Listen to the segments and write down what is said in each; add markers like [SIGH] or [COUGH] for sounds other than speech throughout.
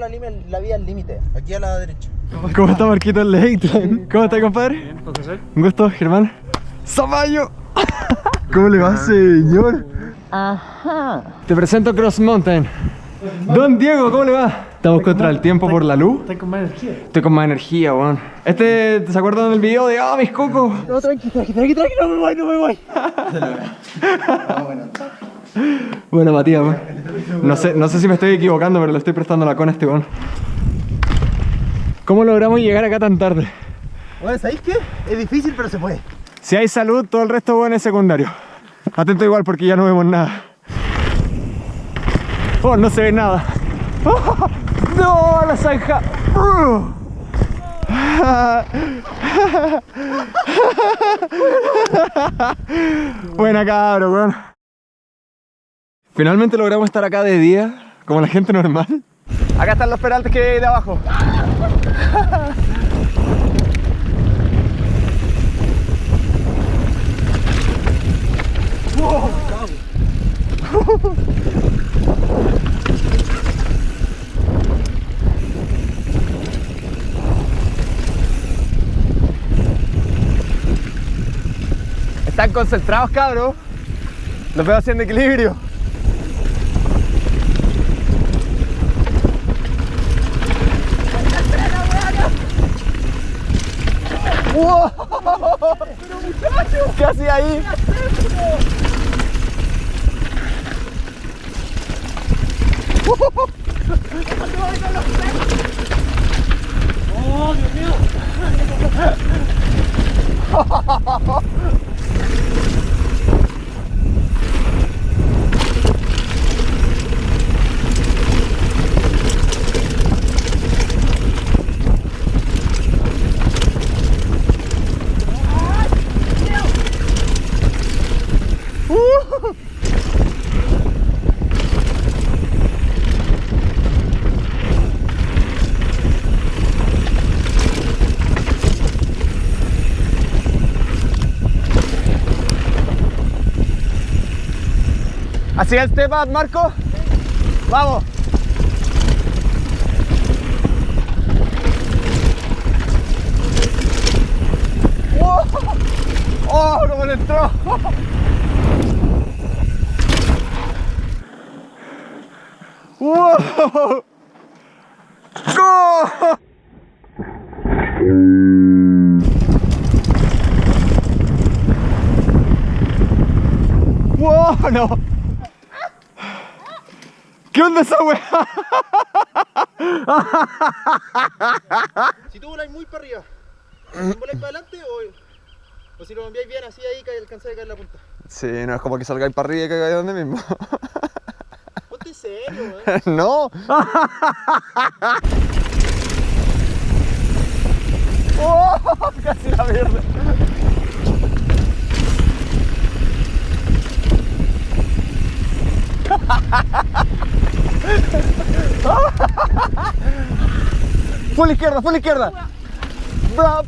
la, la vía al límite. Aquí a la derecha. [LAUGHS] ¿Cómo está Marquito el Lake? ¿Cómo está, compadre? Un gusto, Germán. ¡Zamayo! [LAUGHS] ¿Cómo le va, señor? Ajá. Te presento Cross Mountain. Don Diego, ¿cómo le va? Estamos contra el tiempo por la luz. Estoy con más energía. Estoy con más energía, weón. Este, ¿se acuerdan del video de ah, mis cocos? No, tranqui, tranqui, tranqui, tranqui, no me voy, no me voy. [LAUGHS] Bueno, Matías, weón. No sé, no sé si me estoy equivocando, pero le estoy prestando la cona a este weón. ¿Cómo logramos llegar acá tan tarde? Bueno, ¿sabéis qué? Es difícil, pero se puede. Si hay salud, todo el resto bueno es secundario. Atento igual porque ya no vemos nada. Oh, no se ve nada. Oh, [LAUGHS] no, la zanja. Uh. [LAUGHS] Buena cabro, weón. Finalmente logramos estar acá de día, como la gente normal. Acá están los peraltes que hay de abajo. Están concentrados, cabros. Los veo haciendo equilibrio. ¡Wow! ¿Qué hacía ahí? ¿Así el step up, Marco? Vamos. ¡Oh! ¡Oh! ¡Cómo le entró! ¡Wow! ¡Go! ¡Wow! ¡No! ¿Qué onda esa weá? Si tú voláis muy para arriba, ¿voláis para adelante o, o si lo enviáis bien así ahí que alcanzáis a caer en la punta? Sí, no es como que salgáis para arriba y caigáis donde mismo. Ponte serio, weón. [LAUGHS] ¡No! [LAUGHS] ¡Oh! Casi la mierda. Full izquierda, full izquierda. Bra-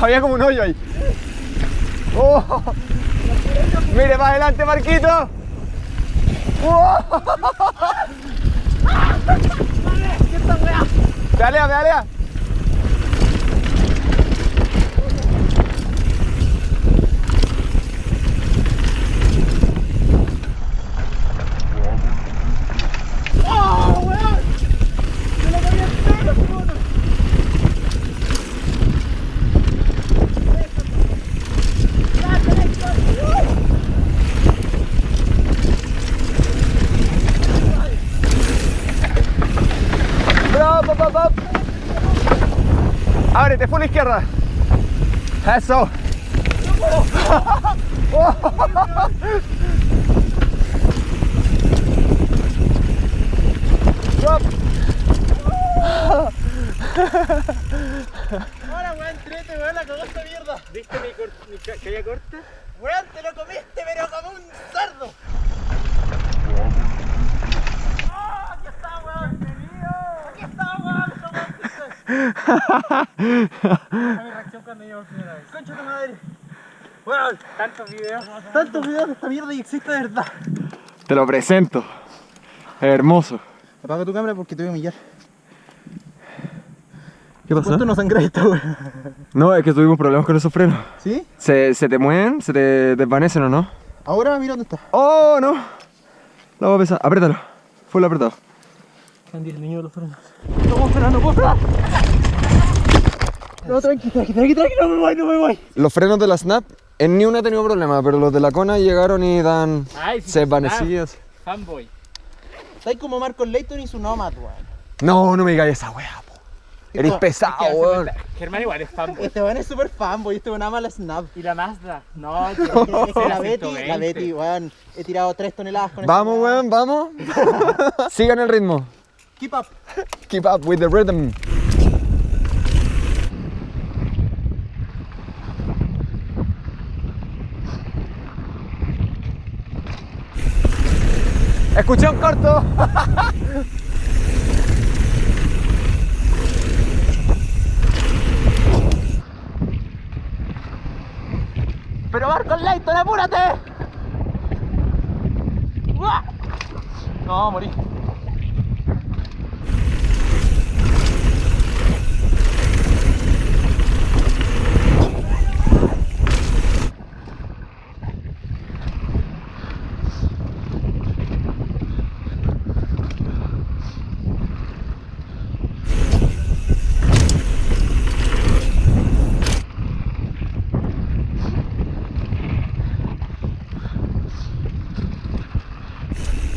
Había como un hoyo ahí. Oh. Mire para adelante, Marquito. Oh. [LAUGHS] Pedalea. Ábrete, full izquierda. Eso. Drop. Ahora, weón, trete, weón, la cagó esta mierda. ¿Viste mi, cor mi ca caída corta? Weón, te lo comiste, pero como un cerdo. ¡Ah, aquí está, weón! ¡Aquí está, weón! ¡Esta reacción cuando llevo primera vez. Concha tu madre. Bueno, tantos videos. Tantos videos de esta mierda y existe de verdad. Te lo presento. Hermoso. Apaga tu cámara porque te voy a humillar. ¿Qué pasó? ¿Cuánto no sangra esta wea? No, es que tuvimos problemas con esos frenos. ¿Sí? ¿Se, se te mueven? ¿Se te desvanecen o no? Ahora mira dónde está. ¡Oh, no! La voy a pesar. Apriétalo. Full apretado. El niño de los frenos. No puedo frenar, no puedo frenar. No, tranqui, tranqui, tranqui, tranqui, no me voy, no me voy. Los frenos de la Snap, en ni una he tenido problema, pero los de la Kona llegaron y dan... Ay, sí, se desvanecías. Fanboy. Estáis como Marcos Leighton y su Nomad, weón. No, no me digáis esa wea, po. Eres Esto- pesado, es que weón. Germán igual es fanboy. Este weón es super fanboy, este weón ama la Snap. Y la Mazda. No, [LAUGHS] la Betty, la Betty, weón. He tirado 3 toneladas con Vamos, weá. weón, vamos. [LAUGHS] Sigan el ritmo. Keep up. Keep up with the rhythm. Escuché corto. [LAUGHS] Pero Marcos Leighton, apúrate. No, morí.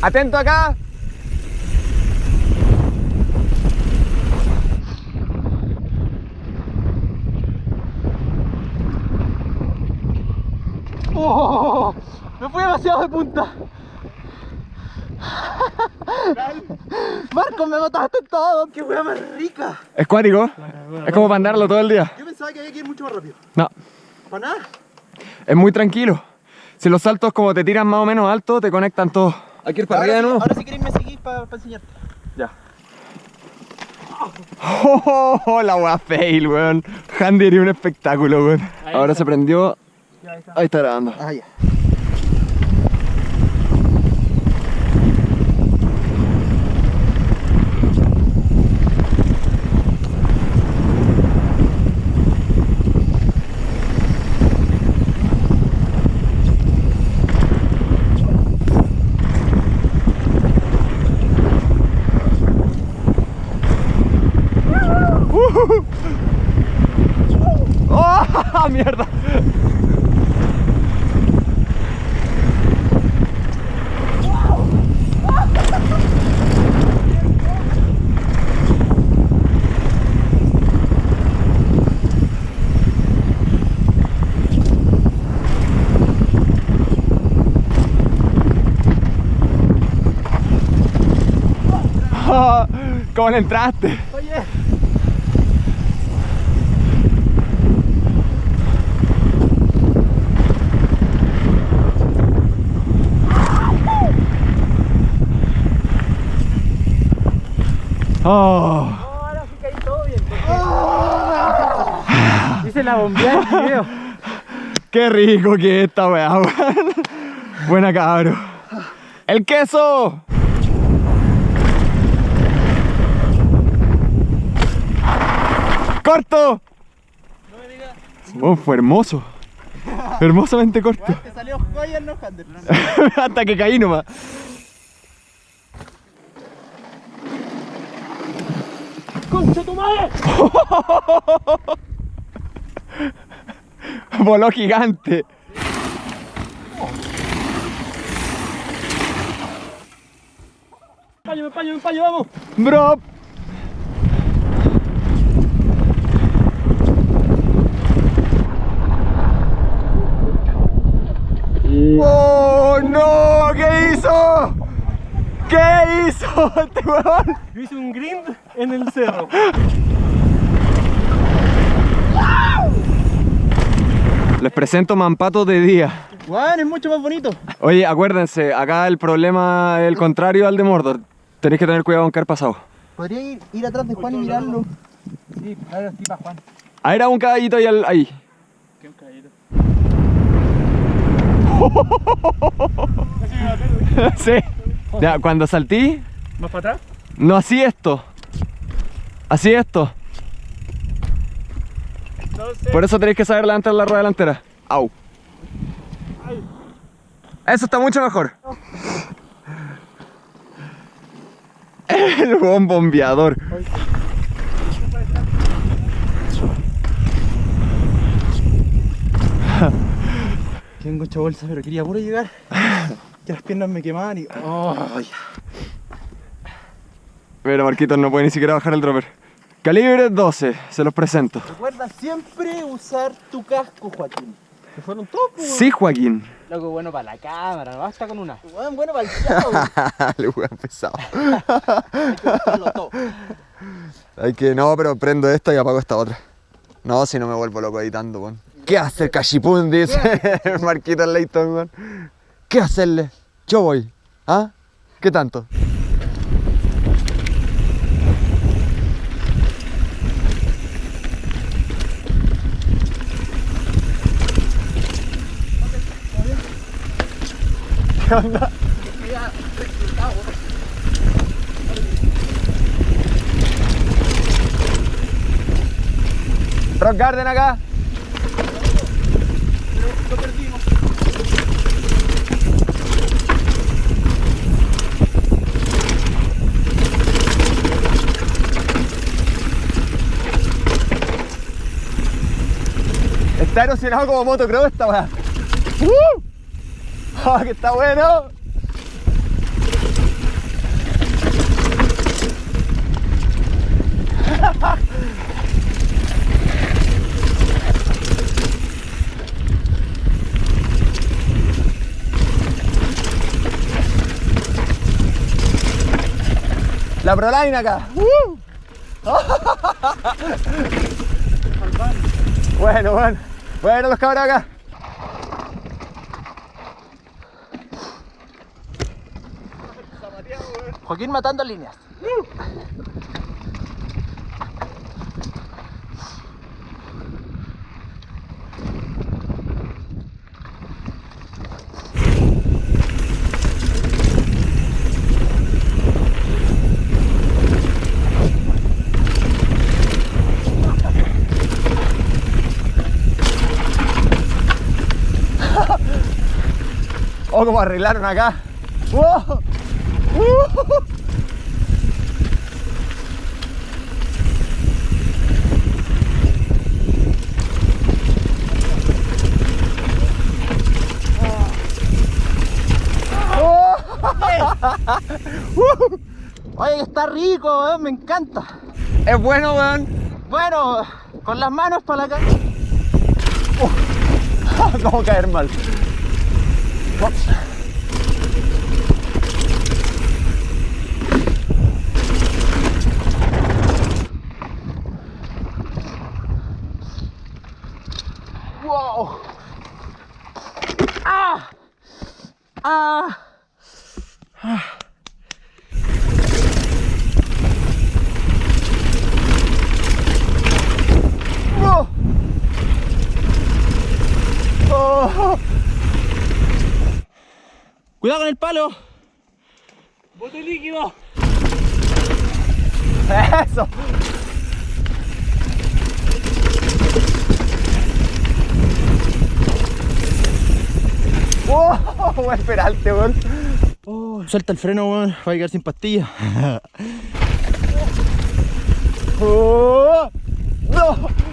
Atento acá. Oh, me fui demasiado de punta. [LAUGHS] Marcos, me mataste todo. Qué wea más rica. Es cuático. Es como para andarlo todo el día. Yo pensaba que había que ir mucho más rápido. No, ¿Para nada? es muy tranquilo. Si los saltos como te tiran más o menos alto, te conectan todos. Hay que ir para Ahora, arriba de sí- nuevo. ahora si queréis me seguís para enseñarte. Ya. [LAUGHS] Oh, la wea fail, weón. Handy era un espectáculo, weón. Ahí Ahora está. se prendió. ahí está. Ahí está grabando. Ah, ya. ¡Oh, mierda! Ah, ¿Cómo le entraste? Oye. Oh. Ahora sí caí todo bien. Dice la bombea del video. [LAUGHS] Qué rico que es esta weá. Buena cabro. ¡El queso! ¡Corto! No me digas. Oh, fue hermoso. Hermosamente corto. Te salió joya no. [LAUGHS] Hasta que caí nomás. ¡Concha tu madre! [LAUGHS] Voló gigante. ¡Paño, paño, paño, vamos! Bro. ¡Oh, no! ¿Qué hizo? ¿Qué hizo [LAUGHS] este weón? Yo hice un grind en el cerro. Les presento Mampato de día. Juan, es mucho más bonito. Oye, acuérdense, acá el problema es el contrario al de Mordor. Tenéis que tener cuidado con caer pasado. Podría ir, ir atrás de Juan y mirarlo. tip, dale los tips a Juan. Ahí era un caballito ahí. al- ahí. Qué un caballito. [LAUGHS] sí. Ya, cuando saltí, ¿Más para atrás? no así esto. Así esto. Entonces. Por eso tenéis que saber levantar la rueda delantera. Au. Eso está mucho mejor. El buen bombeador. Tengo mucha bolsa, pero quería puro llegar. [LAUGHS] Que las piernas me quemaban y. Oh, ya. Mira, Marquitos no puede ni siquiera bajar el dropper. Calibre 12, se los presento. Recuerda siempre usar tu casco, Joaquín. Se fueron todos, pues. Sí, Joaquín. Loco, bueno para la cámara, no basta con una. Bueno, bueno para el chavo. [LAUGHS] Le voy a pesado. Hay que no, pero prendo esta y apago esta otra. No, si no me vuelvo loco editando, weón. ¿Qué hace el cachipún? Dice [LAUGHS] Marquitos Leighton, weón. ¿Qué hacerle? Yo voy. ¿Ah? ¿Qué tanto? ¿Qué [LAUGHS] onda? Rock Garden acá. Está erosionado como motocross esta weá. ¡Uh! ¡Ah, que está bueno! La Proline acá. ¡Uh! [LAUGHS] bueno, bueno. Bueno, los cabros acá. Joaquín matando líneas. Oh, como arreglaron acá. ¡Wow! ¡Uh! Oye, está rico, weón, me encanta. Es bueno, weón. Bueno, con las manos para la cara. [LAUGHS] ¿Cómo caer mal? ¡Wow! ¡Ah! ¡Ah! ¡Oh! ¡Oh! ¡Cuidado con el palo! ¡Bote líquido! ¡Eso! ¡Oh! Buen peralte, weón. Oh, suelta el freno, weón, va a quedar sin pastilla. [LAUGHS] ¡Oh! ¡No!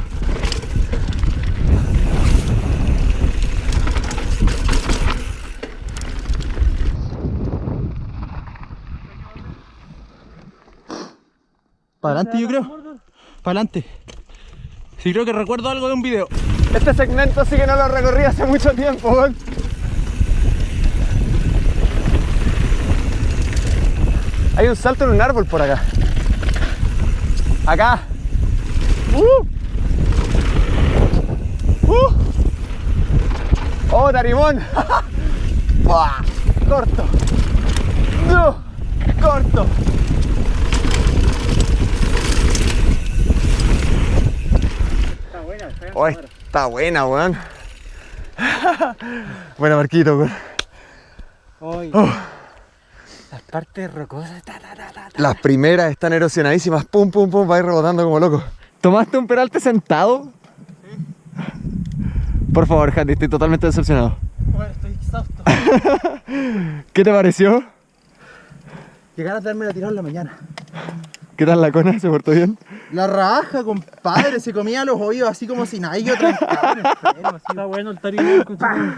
Para adelante, yo creo. Para adelante. Sí, creo que recuerdo algo de un video. Este segmento sí que no lo recorrí hace mucho tiempo, weón. Hay un salto en un árbol por acá. Acá. ¡Uh! ¡Uh! ¡Oh, Tarimón! [LAUGHS] ¡Buah! ¡Corto! ¡No! ¡Corto! Oh, está buena, weón. [LAUGHS] Buena Marquito, weón. Oh. Las partes rocosas. Ta, ta, ta. Las primeras están erosionadísimas. Pum, pum, pum, va a ir rebotando como loco. ¿Tomaste un peralte sentado? Por favor, Handy, estoy totalmente decepcionado. Bueno, estoy exhausto. [LAUGHS] ¿Qué te pareció? Llegar a darme la tirada en la mañana. ¿Qué tal la cona? ¿Se portó bien? La raja, compadre. Se comía los oídos así como si nadie así. Está bueno el tarino.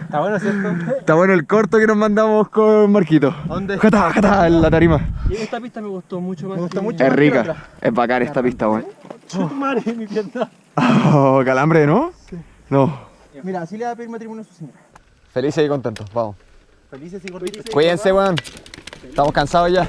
Está bueno, ¿cierto? Está bueno el corto que nos mandamos con Marquito. ¿Dónde? Jata, jata, en la tarima. Y esta pista me gustó mucho más. Me gustó que- mucho. Es más rica, otra. es bacán esta pista, weón. Madre, mi pierna. Oh, calambre, ¿no? No. Mira, así le va a pedir matrimonio a su señora. Felices y contentos, vamos. Felices y gorditos. Cuídense, weón. Estamos cansados ya.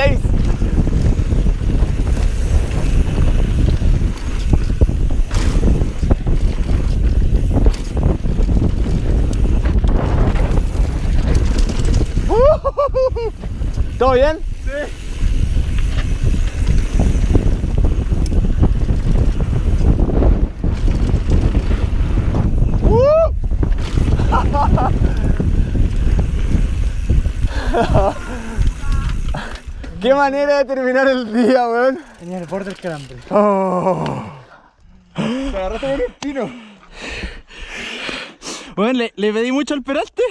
Ok. ¿Todo bien? Qué manera de terminar el día, weón. Tenía el borde del calambre. Oh. Te agarraste con un pino. Bueno, le, le pedí mucho al peralte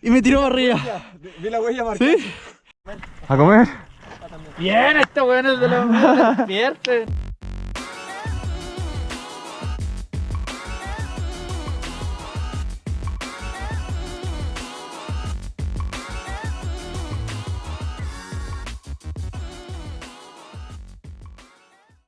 y me tiró para arriba. Vi la huella marcada. ¿Sí? ¿A comer? Bien, este weón es de los [LAUGHS] despierten.